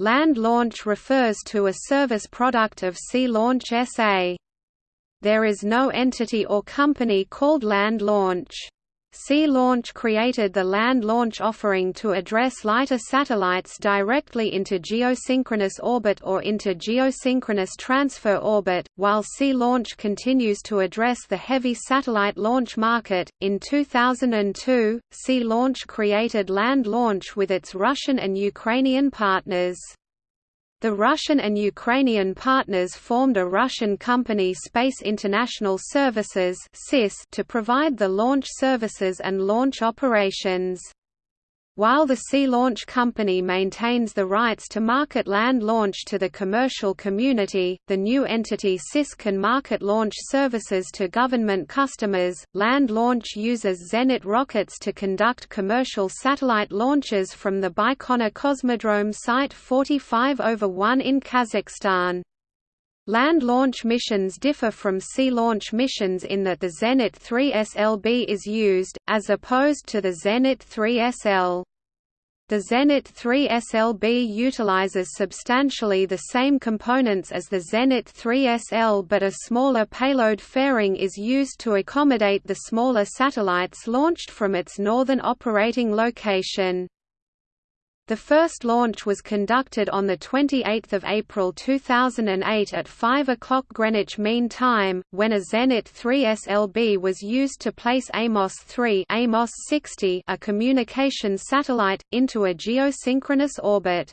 Land launch refers to a service product of Sea Launch SA. There is no entity or company called Land Launch. Sea Launch created the land launch offering to address lighter satellites directly into geosynchronous orbit or into geosynchronous transfer orbit, while Sea Launch continues to address the heavy satellite launch market. In 2002, Sea Launch created Land Launch with its Russian and Ukrainian partners. The Russian and Ukrainian partners formed a Russian company Space International Services to provide the launch services and launch operations. While the Sea Launch Company maintains the rights to market land launch to the commercial community, the new entity SIS can market launch services to government customers. Land Launch uses Zenit rockets to conduct commercial satellite launches from the Baikonur Cosmodrome Site 45 over 1 in Kazakhstan. Land launch missions differ from sea launch missions in that the Zenit 3 SLB is used, as opposed to the Zenit 3 SL. The Zenit 3 SLB utilizes substantially the same components as the Zenit 3 SL but a smaller payload fairing is used to accommodate the smaller satellites launched from its northern operating location. The first launch was conducted on 28 April 2008 at 5 o'clock Greenwich Mean Time, when a Zenit 3 SLB was used to place Amos 3 Amos 60 a communication satellite, into a geosynchronous orbit.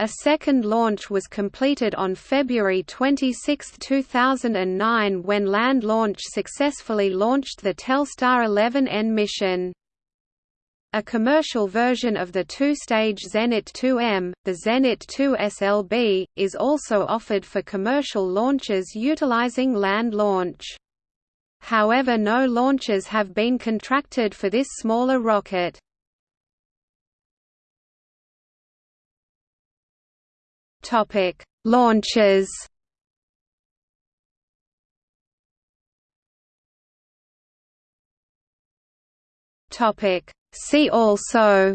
A second launch was completed on February 26, 2009 when Land Launch successfully launched the Telstar 11N mission. A commercial version of the two-stage Zenit 2M, the Zenit 2 SLB, is also offered for commercial launches utilizing land launch. However no launches have been contracted for this smaller rocket. Launches Topic See also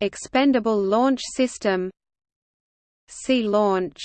Expendable Launch System. Sea Launch